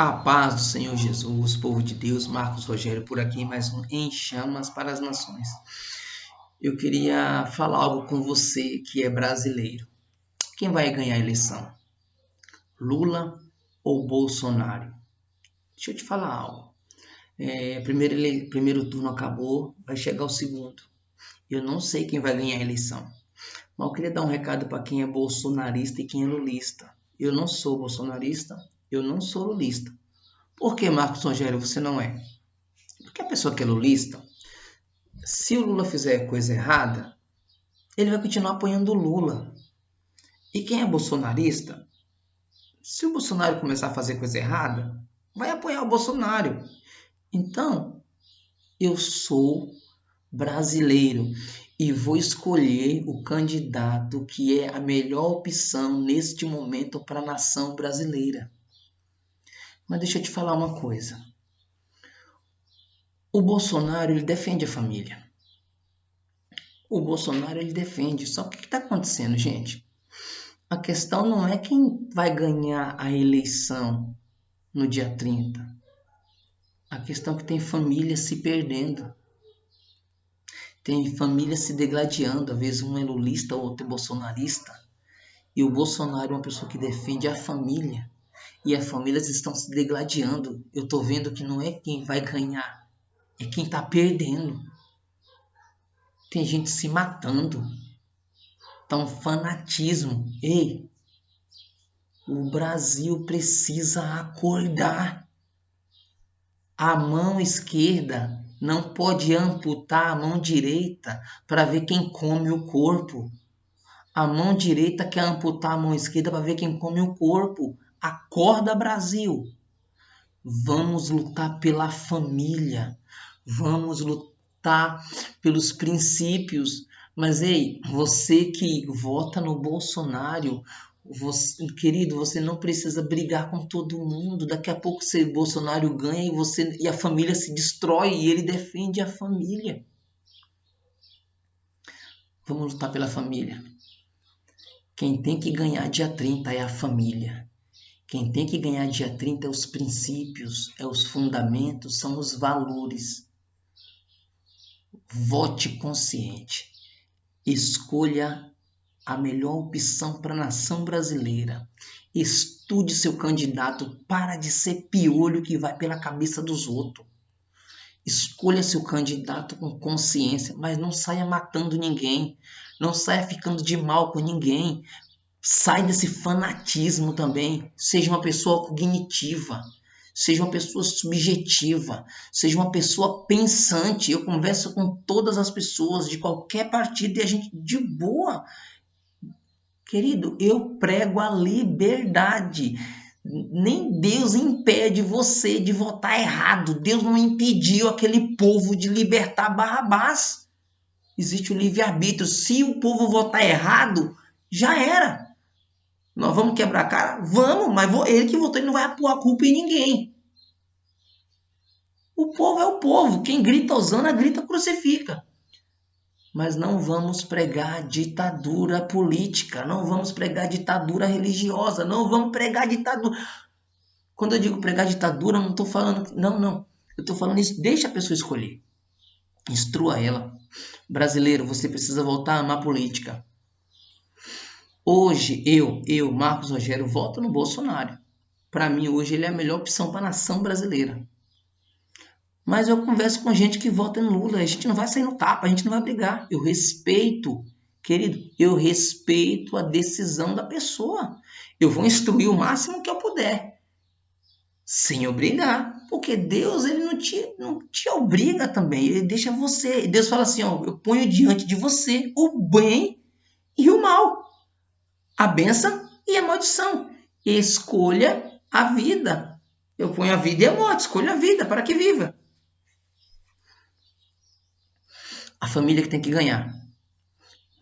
A paz do Senhor Jesus, povo de Deus, Marcos Rogério por aqui, mais um Em Chamas para as Nações. Eu queria falar algo com você que é brasileiro. Quem vai ganhar a eleição? Lula ou Bolsonaro? Deixa eu te falar algo. É, primeiro, primeiro turno acabou, vai chegar o segundo. Eu não sei quem vai ganhar a eleição. Mas eu queria dar um recado para quem é bolsonarista e quem é lulista. Eu não sou bolsonarista, eu não sou lulista. Por que, Marcos Rogério, você não é? Porque a pessoa que é lulista, se o Lula fizer coisa errada, ele vai continuar apoiando o Lula. E quem é bolsonarista, se o Bolsonaro começar a fazer coisa errada, vai apoiar o Bolsonaro. Então, eu sou brasileiro e vou escolher o candidato que é a melhor opção neste momento para a nação brasileira. Mas deixa eu te falar uma coisa. O Bolsonaro ele defende a família. O Bolsonaro ele defende. Só que o que está acontecendo, gente? A questão não é quem vai ganhar a eleição no dia 30. A questão é que tem família se perdendo. Tem família se degladiando. Às vezes um é lulista, outro é bolsonarista. E o Bolsonaro é uma pessoa que defende a família e as famílias estão se degladiando. Eu estou vendo que não é quem vai ganhar, é quem está perdendo. Tem gente se matando. Tá um fanatismo. Ei, o Brasil precisa acordar. A mão esquerda não pode amputar a mão direita para ver quem come o corpo. A mão direita quer amputar a mão esquerda para ver quem come o corpo. Acorda, Brasil! Vamos lutar pela família, vamos lutar pelos princípios. Mas, ei, você que vota no Bolsonaro, você, querido, você não precisa brigar com todo mundo. Daqui a pouco o Bolsonaro ganha e você e a família se destrói e ele defende a família. Vamos lutar pela família. Quem tem que ganhar dia 30 é a família. Quem tem que ganhar dia 30 é os princípios, é os fundamentos, são os valores. Vote consciente. Escolha a melhor opção para a nação brasileira. Estude seu candidato, para de ser piolho que vai pela cabeça dos outros. Escolha seu candidato com consciência, mas não saia matando ninguém, não saia ficando de mal com ninguém, Sai desse fanatismo também. Seja uma pessoa cognitiva. Seja uma pessoa subjetiva. Seja uma pessoa pensante. Eu converso com todas as pessoas de qualquer partido e a gente de boa. Querido, eu prego a liberdade. Nem Deus impede você de votar errado. Deus não impediu aquele povo de libertar Barrabás. Existe o livre-arbítrio. Se o povo votar errado, já era. Nós vamos quebrar a cara? Vamos, mas ele que votou, ele não vai pôr a culpa em ninguém. O povo é o povo. Quem grita Osana, grita crucifica. Mas não vamos pregar ditadura política, não vamos pregar ditadura religiosa, não vamos pregar ditadura. Quando eu digo pregar ditadura, não estou falando. Não, não. Eu estou falando isso. Deixa a pessoa escolher. Instrua ela. Brasileiro, você precisa voltar a amar política. Hoje, eu, eu, Marcos Rogério, voto no Bolsonaro. Para mim, hoje, ele é a melhor opção para a nação brasileira. Mas eu converso com gente que vota no Lula. A gente não vai sair no tapa, a gente não vai brigar. Eu respeito, querido, eu respeito a decisão da pessoa. Eu vou instruir o máximo que eu puder. Sem obrigar. Porque Deus, ele não te, não te obriga também. Ele deixa você. Deus fala assim: ó, eu ponho diante de você o bem e o mal a benção e a maldição. Escolha a vida. Eu ponho a vida e a morte, escolha a vida para que viva. A família que tem que ganhar.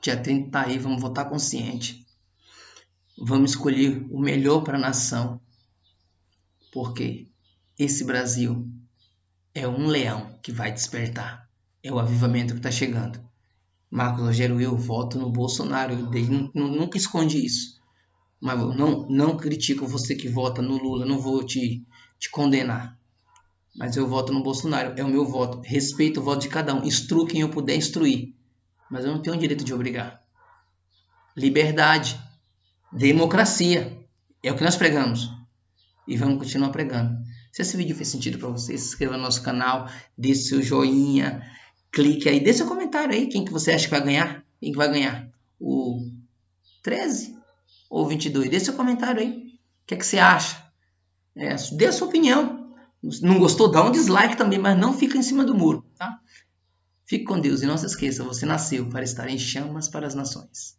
Dia 30 tá aí, vamos votar consciente. Vamos escolher o melhor para a nação. Porque esse Brasil é um leão que vai despertar. É o avivamento que está chegando. Marcos Rogério, eu voto no Bolsonaro. Eu nunca escondi isso. Mas não, não critico você que vota no Lula, não vou te, te condenar. Mas eu voto no Bolsonaro, é o meu voto. Respeito o voto de cada um. Instruo quem eu puder instruir. Mas eu não tenho o direito de obrigar. Liberdade. Democracia. É o que nós pregamos. E vamos continuar pregando. Se esse vídeo fez sentido para você, se inscreva no nosso canal, deixe seu joinha, clique aí, deixe seu comentário aí, quem que você acha que vai ganhar? Quem que vai ganhar? O 13 ou 22? Deixe seu comentário aí. O que, é que você acha? É, dê a sua opinião. Não gostou? Dá um dislike também, mas não fica em cima do muro, tá? Fique com Deus e não se esqueça, você nasceu para estar em chamas para as nações.